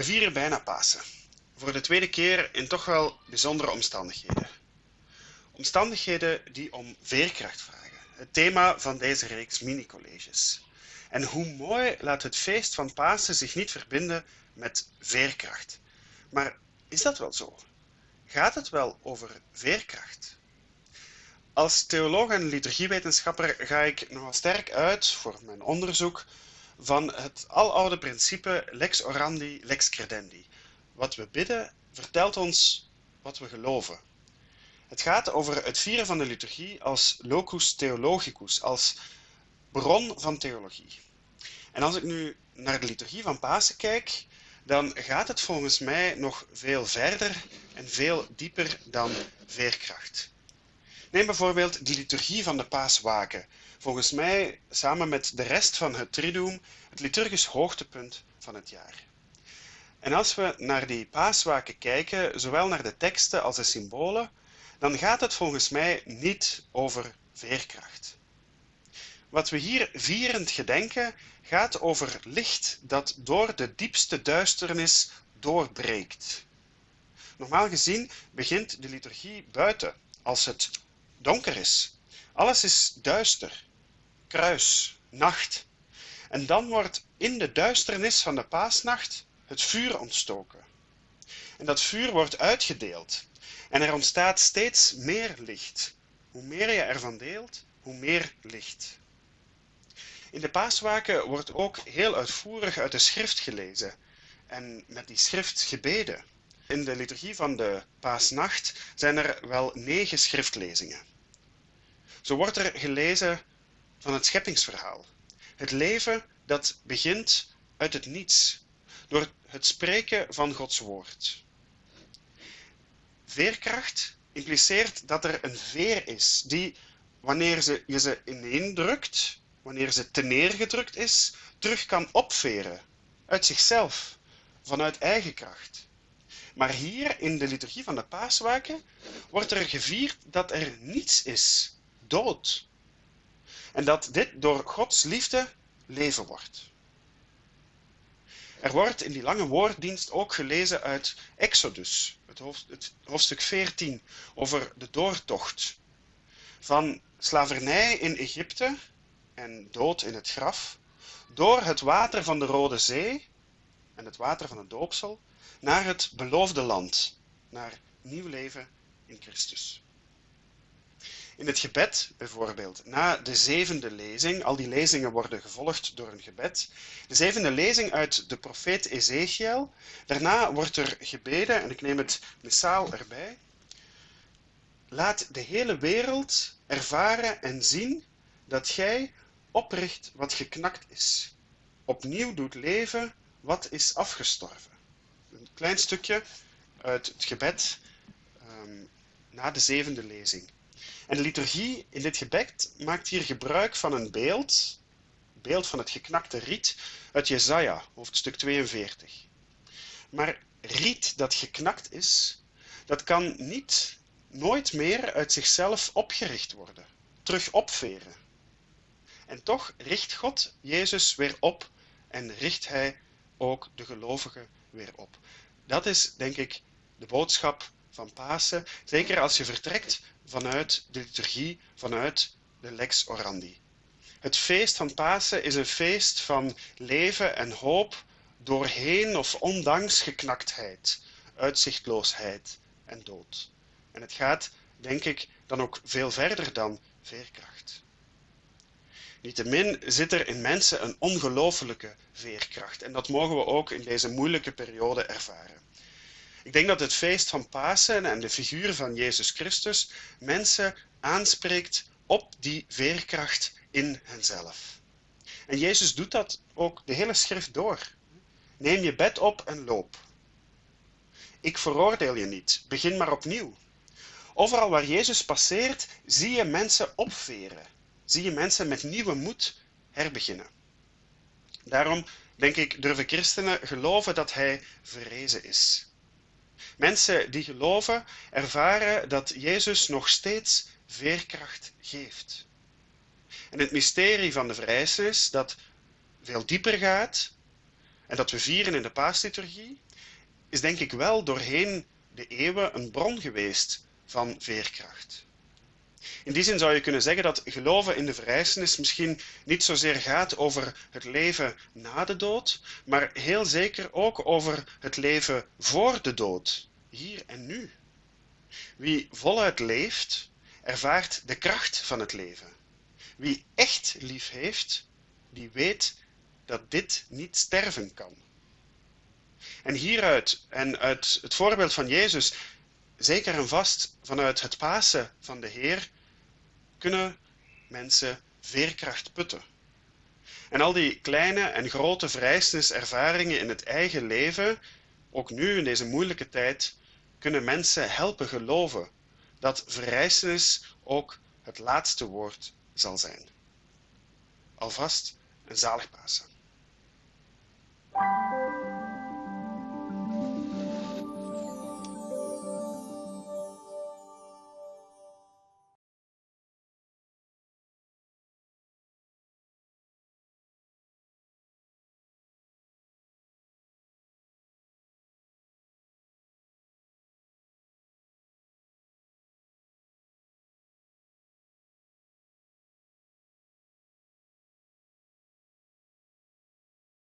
We vieren bijna Pasen. Voor de tweede keer in toch wel bijzondere omstandigheden. Omstandigheden die om veerkracht vragen. Het thema van deze reeks mini-colleges. En hoe mooi laat het feest van Pasen zich niet verbinden met veerkracht. Maar is dat wel zo? Gaat het wel over veerkracht? Als theoloog en liturgiewetenschapper ga ik nogal sterk uit voor mijn onderzoek van het aloude principe lex orandi, lex credendi. Wat we bidden vertelt ons wat we geloven. Het gaat over het vieren van de liturgie als locus theologicus, als bron van theologie. En als ik nu naar de liturgie van Pasen kijk, dan gaat het volgens mij nog veel verder en veel dieper dan veerkracht. Neem bijvoorbeeld de liturgie van de paaswaken. Volgens mij, samen met de rest van het Triduum, het liturgisch hoogtepunt van het jaar. En als we naar die paaswaken kijken, zowel naar de teksten als de symbolen, dan gaat het volgens mij niet over veerkracht. Wat we hier vierend gedenken, gaat over licht dat door de diepste duisternis doorbreekt. Normaal gezien begint de liturgie buiten, als het donker is. Alles is duister, kruis, nacht. En dan wordt in de duisternis van de paasnacht het vuur ontstoken. En dat vuur wordt uitgedeeld. En er ontstaat steeds meer licht. Hoe meer je ervan deelt, hoe meer licht. In de paaswaken wordt ook heel uitvoerig uit de schrift gelezen en met die schrift gebeden. In de liturgie van de paasnacht zijn er wel negen schriftlezingen. Zo wordt er gelezen van het scheppingsverhaal. Het leven dat begint uit het niets, door het spreken van Gods woord. Veerkracht impliceert dat er een veer is die, wanneer ze, je ze ineendrukt, wanneer ze te neergedrukt is, terug kan opveren uit zichzelf, vanuit eigen kracht. Maar hier in de liturgie van de paaswaken wordt er gevierd dat er niets is, dood. En dat dit door Gods liefde leven wordt. Er wordt in die lange woorddienst ook gelezen uit Exodus, het, het hoofdstuk 14, over de doortocht. Van slavernij in Egypte en dood in het graf, door het water van de Rode Zee en het water van het doopsel, naar het beloofde land, naar nieuw leven in Christus. In het gebed bijvoorbeeld, na de zevende lezing, al die lezingen worden gevolgd door een gebed, de zevende lezing uit de profeet Ezekiel, daarna wordt er gebeden, en ik neem het missaal erbij, laat de hele wereld ervaren en zien dat gij opricht wat geknakt is, opnieuw doet leven wat is afgestorven. Een klein stukje uit het gebed um, na de zevende lezing. En de liturgie in dit gebed maakt hier gebruik van een beeld, beeld van het geknakte riet uit Jesaja, hoofdstuk 42. Maar riet dat geknakt is, dat kan niet, nooit meer uit zichzelf opgericht worden, terug opveren. En toch richt God Jezus weer op en richt Hij ook de gelovigen weer op. Dat is, denk ik, de boodschap van Pasen, zeker als je vertrekt vanuit de liturgie, vanuit de lex orandi. Het feest van Pasen is een feest van leven en hoop doorheen of ondanks geknaktheid, uitzichtloosheid en dood. En het gaat, denk ik, dan ook veel verder dan veerkracht. Niettemin zit er in mensen een ongelooflijke veerkracht en dat mogen we ook in deze moeilijke periode ervaren. Ik denk dat het feest van Pasen en de figuur van Jezus Christus mensen aanspreekt op die veerkracht in henzelf. En Jezus doet dat ook de hele schrift door. Neem je bed op en loop. Ik veroordeel je niet, begin maar opnieuw. Overal waar Jezus passeert, zie je mensen opveren. Zie je mensen met nieuwe moed herbeginnen. Daarom, denk ik, durven christenen geloven dat hij verrezen is. Mensen die geloven ervaren dat Jezus nog steeds veerkracht geeft. En het mysterie van de verrijzenis, dat veel dieper gaat en dat we vieren in de paasliturgie, is denk ik wel doorheen de eeuwen een bron geweest van veerkracht. In die zin zou je kunnen zeggen dat geloven in de verrijzenis misschien niet zozeer gaat over het leven na de dood, maar heel zeker ook over het leven voor de dood, hier en nu. Wie voluit leeft, ervaart de kracht van het leven. Wie echt lief heeft, die weet dat dit niet sterven kan. En hieruit en uit het voorbeeld van Jezus, zeker en vast vanuit het Pasen van de Heer, kunnen mensen veerkracht putten. En al die kleine en grote vrijsniservaringen in het eigen leven, ook nu in deze moeilijke tijd, kunnen mensen helpen geloven dat verrijzenis ook het laatste woord zal zijn. Alvast een zalig Pasen.